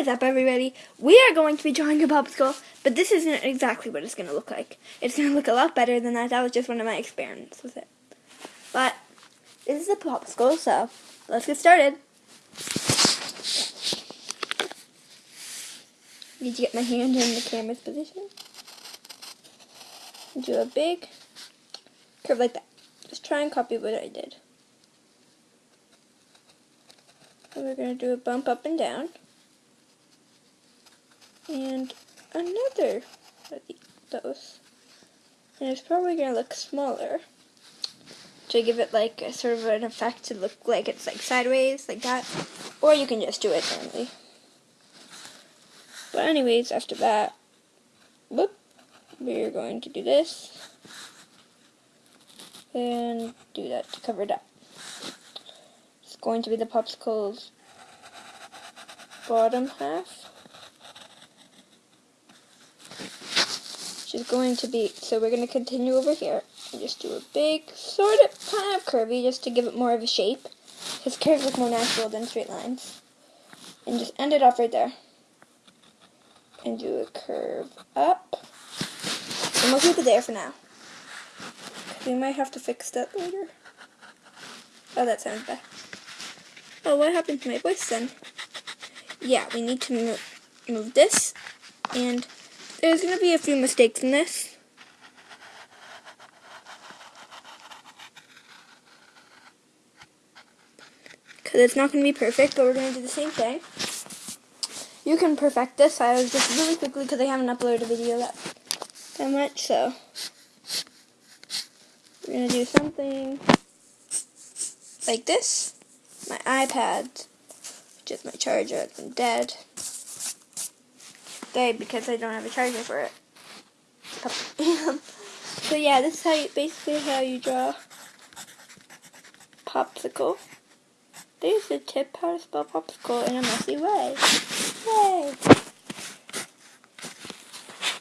is up, everybody? We are going to be drawing a popsicle, but this isn't exactly what it's going to look like. It's going to look a lot better than that. That was just one of my experiments with it. But this is a popsicle, so let's get started. Need to get my hand in the camera's position. Do a big curve like that. Just try and copy what I did. And we're going to do a bump up and down and another of those. And it's probably going to look smaller to give it like a sort of an effect to look like it's like sideways, like that. Or you can just do it normally. But anyways, after that, whoop, we're going to do this. And do that to cover it up. It's going to be the popsicle's bottom half. Which is going to be, so we're going to continue over here and just do a big, sort of, kind of curvy, just to give it more of a shape. Because curves look more natural than straight lines. And just end it off right there. And do a curve up. And we'll keep it there for now. We might have to fix that later. Oh, that sounds bad. Oh, what happened to my voice then? Yeah, we need to move, move this and there's going to be a few mistakes in this. Because it's not going to be perfect, but we're going to do the same thing. You can perfect this. I was just really quickly because I haven't uploaded a video that, that much, so we're going to do something like this. My iPad, which is my charger, been dead day because I don't have a charger for it. so yeah, this is how you, basically how you draw popsicle. There's the tip how to spell popsicle in a messy way. Yay!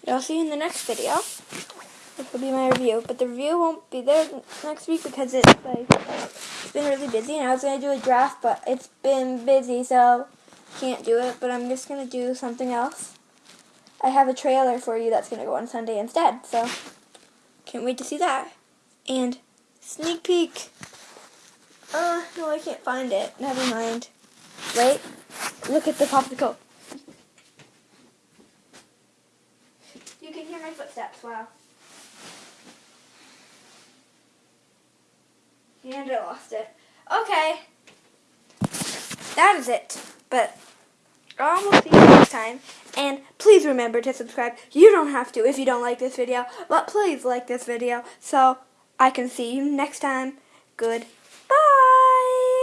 I'll see you in the next video. This will be my review, but the review won't be there next week because it's like it's been really busy, and I was gonna do a draft, but it's been busy, so can't do it. But I'm just gonna do something else. I have a trailer for you that's going to go on Sunday instead. So, can't wait to see that. And sneak peek. Uh, no, I can't find it. Never mind. Wait. Look at the popsicle. You can hear my footsteps. Wow. And I lost it. Okay. That is it. But I will see you next time. And please remember to subscribe. You don't have to if you don't like this video. But please like this video so I can see you next time. Good